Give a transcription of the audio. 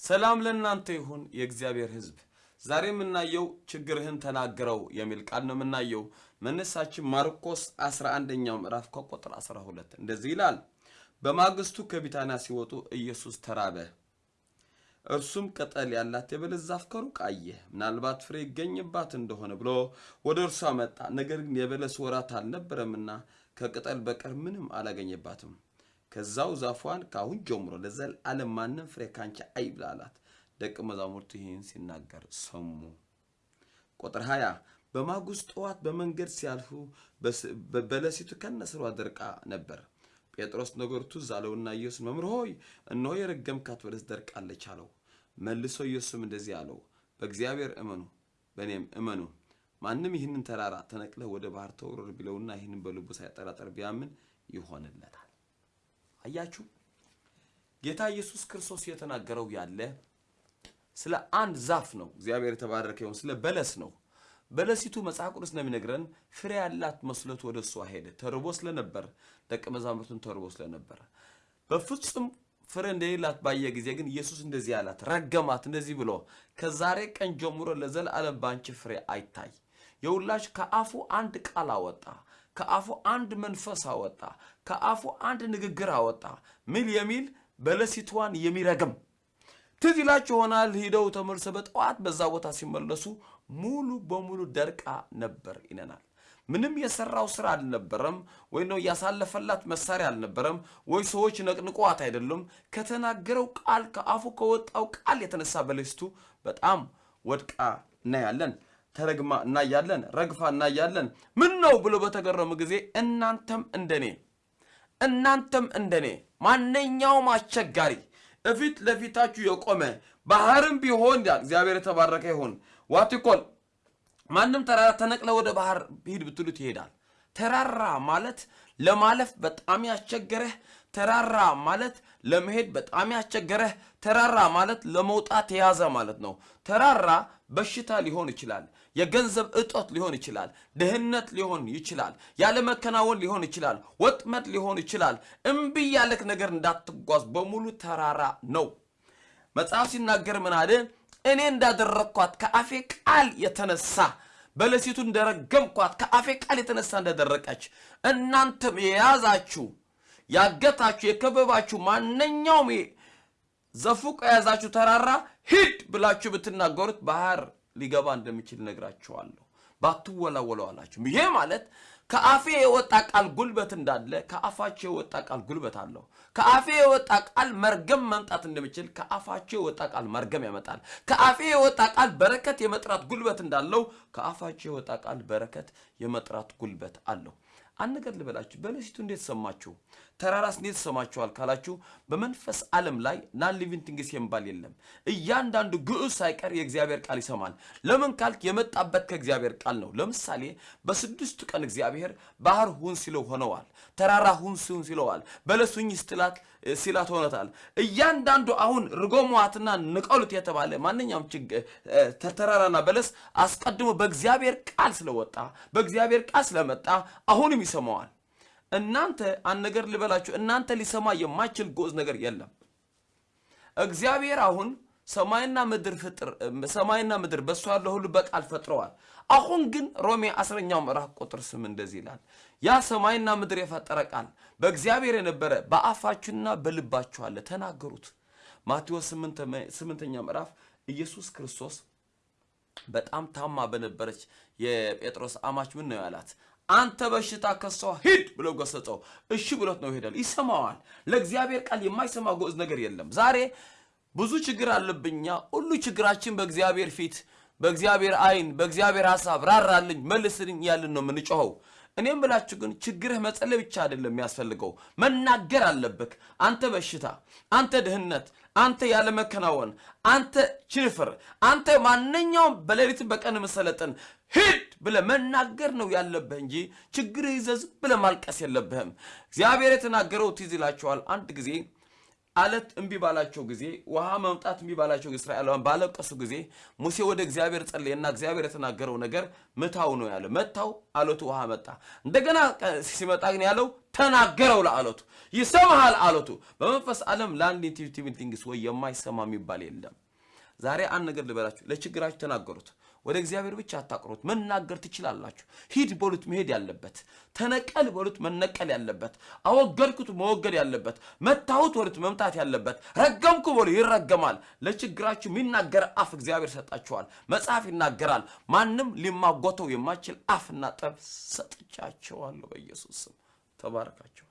ሰላም ለእናንተ ይሁን የእግዚአብሔር ሕዝብ። ዛሬ የምናየው ችግርህን ተናግረው የሚል ቃል ነው የምናየው። መነሳችን ማርቆስ 11ኛው ምዕራፍ ከቁጥር 12 እንደዚህ ይላል። በማግስቱ ከቢታንያ ሲወጡ ኢየሱስ ተራበ። እርሱም ቅጠል ያላት የበለስ ዛፍ ከሩቅ አየ፣ ምናልባት ፍሬ ይገኝባት እንደሆነ ብሎ ወደ እርሷ መጣ። ነገር ግን የበለስ ወራት አልነበረምና ከቅጠል በቀር ምንም አላገኘባትም። ከዛው ዛፏን ከአሁን ጀምሮ ለዘላለም ማንም ፍሬ ካንቺ አይብላ አላት። ደቀ መዛሙርቱ ይህን ሲናገር ሰሙ። ቁጥር 20 በማግስቱ ጠዋት በመንገድ ሲያልፉ በለሲቱ ከነስሯ ደርቃ ነበር። ጴጥሮስ ነገሩ ትዝ አለውና ኢየሱስ መምህር ሆይ እነሆ የረገምካት በለስ ደርቃለች አለው። መልሶ ኢየሱስም እንደዚህ አለው፣ በእግዚአብሔር እመኑ፣ በእኔም እመኑ። ማንም ይህንን ተራራ ተነቅለህ ወደ ባህር ተወርወር ቢለውና ይህንን በልቡ ሳይጠራጠር ቢያምን ይሆንለታል። አያችሁ ጌታ ኢየሱስ ክርስቶስ የተናገረው ያለ ስለ አንድ ዛፍ ነው። እግዚአብሔር የተባረከ ይሁን። ስለ በለስ ነው። በለሲቱ መጽሐፍ ቅዱስ ነው ፍሬ ያላት መስሎት ወደ እሷ ሄደ። ተርቦ ስለነበር ደቀ መዛሙርቱን ተርቦ ስለነበር በፍጹም ፍሬ እንደሌላት ባየ ጊዜ ግን ኢየሱስ እንደዚህ አላት፣ ረገማት። እንደዚህ ብሎ ከዛሬ ቀን ጀምሮ ለዘላለም ባንቺ ፍሬ አይታይ። የሁላች ከአፉ አንድ ቃል አወጣ፣ ከአፉ አንድ መንፈስ አወጣ፣ ከአፉ አንድ ንግግር አወጣ። ሚል የሚል በለሲቷን የሚረግም ትዝ ይላችሁ ይሆናል። ሂደው ተመልሰ በጠዋት በዛ ቦታ ሲመለሱ ሙሉ በሙሉ ደርቃ ነበር ይለናል። ምንም የሰራው ስራ አልነበረም፣ ወይ ነው ያሳለፈላት መሳሪያ አልነበረም፣ ወይ ሰዎች ነቅንቋት አይደለም። ከተናገረው ቃል ከአፉ ከወጣው ቃል የተነሳ በለሲቱ በጣም ወድቃ እናያለን። ተረግማ እናያለን። ረግፋ እናያለን። ምን ነው ብሎ በተገረሙ ጊዜ እናንተም እንደኔ እናንተም እንደኔ ማንኛውም አስቸጋሪ እፊት ለፊታችሁ የቆመ ባህርም ቢሆን ያ እግዚአብሔር የተባረከ ይሁን። ዋትኮል ማንም ተራራ ተነቅለ ወደ ባህር ሂድ ብትሉት ይሄዳል። ተራራ ማለት ለማለፍ በጣም ያስቸገረህ፣ ተራራ ማለት ለመሄድ በጣም ያስቸገረህ፣ ተራራ ማለት ለመውጣት የያዘ ማለት ነው። ተራራ በሽታ ሊሆን ይችላል። የገንዘብ እጦት ሊሆን ይችላል። ድህነት ሊሆን ይችላል። ያለመከናወን ሊሆን ይችላል። ወጥመድ ሊሆን ይችላል። እምቢ ያለክ ነገር እንዳትጓዝ በሙሉ ተራራ ነው። መጽሐፍ ሲናገር ምን አለ? እኔ እንዳደረግኳት ከአፌ ቃል የተነሳ በለሲቱ እንደረገምኳት ከአፌ ቃል የተነሳ እንደደረቀች እናንተም የያዛችሁ ያገታችሁ የከበባችሁ ማንኛውም ዘፉቅ የያዛችሁ ተራራ ሂድ ብላችሁ ብትናገሩት ባህር ሊገባ እንደሚችል ነግራችኋለሁ። ባትወላወለው አላችሁ። ይሄ ማለት ከአፌ የወጣ ቃል ጉልበት እንዳለ ከአፋቸው የወጣ ቃል ጉልበት አለው። ከአፌ የወጣ ቃል መርገም መምጣት እንደሚችል ከአፋቸው የወጣ ቃል መርገም ያመጣል። ከአፌ የወጣ ቃል በረከት የመጥራት ጉልበት እንዳለው ከአፋቸው የወጣ ቃል በረከት የመጥራት ጉልበት አለው። አንድ ነገር ልበላችሁ። በለሲቱ እንዴት ሰማችሁ? ተራራስ እንዴት ሰማችኋል ካላችሁ በመንፈስ ዓለም ላይ non living things የሚባል የለም። እያንዳንዱ ግዑዝ ሳይቀር የእግዚአብሔር ቃል ይሰማል። ለምን ካልክ የመጣበት ከእግዚአብሔር ቃል ነው። ለምሳሌ በስድስቱ ቀን እግዚአብሔር ባህር ሁን ሲለው ሆነዋል። ተራራ ሁን ሲለው ሆነዋል። በለስ ሁኚ ሲላት ሲላት ሆነታል። እያንዳንዱ አሁን ርጎሟትና ንቀሉት የተባለ ማንኛውም ተራራና በለስ አስቀድሞ በእግዚአብሔር ቃል ስለወጣ በእግዚአብሔር ቃል ስለመጣ አሁንም ይሰማዋል። እናንተ አንድ ነገር ልበላችሁ፣ እናንተ ሊሰማ የማይችል ግዑዝ ነገር የለም። እግዚአብሔር አሁን ሰማይና ምድር ፍጥር ሰማይና ምድር በእሱ ያለው ሁሉ በቃል ፈጥረዋል። አሁን ግን ሮሜ አስረኛው ምዕራፍ ቁጥር ስም እንደዚህ ይላል፣ ያ ሰማይና ምድር የፈጠረ ቃል በእግዚአብሔር የነበረ በአፋችሁና በልባችሁ አለ፣ ተናገሩት። ማቴዎስ ስምንተኛ ምዕራፍ ኢየሱስ ክርስቶስ በጣም ታማ በነበረች የጴጥሮስ አማች ምን ነው ያላት? አንተ በሽታ ከሷ ሂድ ብሎ ገሰጸው። እሺ ብሎት ነው ይሄዳል። ይሰማዋል። ለእግዚአብሔር ቃል የማይሰማ ግዑዝ ነገር የለም። ዛሬ ብዙ ችግር አለብኛ። ሁሉ ችግራችን በእግዚአብሔር ፊት፣ በእግዚአብሔር አይን፣ በእግዚአብሔር ሀሳብ ራራልኝ መልስልኝ ያልን ነው የምንጮኸው። እኔም ብላችሁ ግን ችግርህ መጸለይ ብቻ አይደለም የሚያስፈልገው፣ መናገር አለብህ። አንተ በሽታ፣ አንተ ድህነት፣ አንተ ያለመከናወን፣ አንተ ችንፍር፣ አንተ ማንኛውም በሌሊት በቀን መሰለጥን ሂድ ብለህ መናገር ነው ያለብህ እንጂ ችግርህ ይዘህ ዝም ብለህ ማልቀስ የለብህም። እግዚአብሔር የተናገረው ትዝ ይላችኋል። አንድ ጊዜ አለት እምቢ ባላቸው ጊዜ ውሃ መምጣት እምቢ ባላቸው እስራኤላውያን ባለቀሱ ጊዜ ሙሴ ወደ እግዚአብሔር ጸለየና እግዚአብሔር የተናገረው ነገር ምታው ነው ያለ። መታው፣ አለቱ ውሃ መጣ። እንደገና ሲመጣ ግን ያለው ተናገረው ለአለቱ። ይሰማሃል አለቱ። በመንፈስ ዓለም ለአንድ ኢንቲቪቲቭ ቲንግስ ወይ የማይሰማ የሚባል የለም። ዛሬ አንድ ነገር ልበላችሁ፣ ለችግራችሁ ተናገሩት። ወደ እግዚአብሔር ብቻ አታቅሩት። መናገር ትችላላችሁ። ሂድ በሉት መሄድ ያለበት፣ ተነቀል በሉት መነቀል ያለበት፣ አወገድኩት መወገድ ያለበት፣ መታሁት በሉት መምታት ያለበት፣ ረገምኩ በሉ ይረገማል። ለችግራችሁ የሚናገር አፍ እግዚአብሔር ሰጣችኋል። መጽሐፍ ይናገራል። ማንም ሊማጎተው የማይችል አፍና ጠብ ሰጥቻቸዋለሁ። በኢየሱስ ስም ተባረካቸው።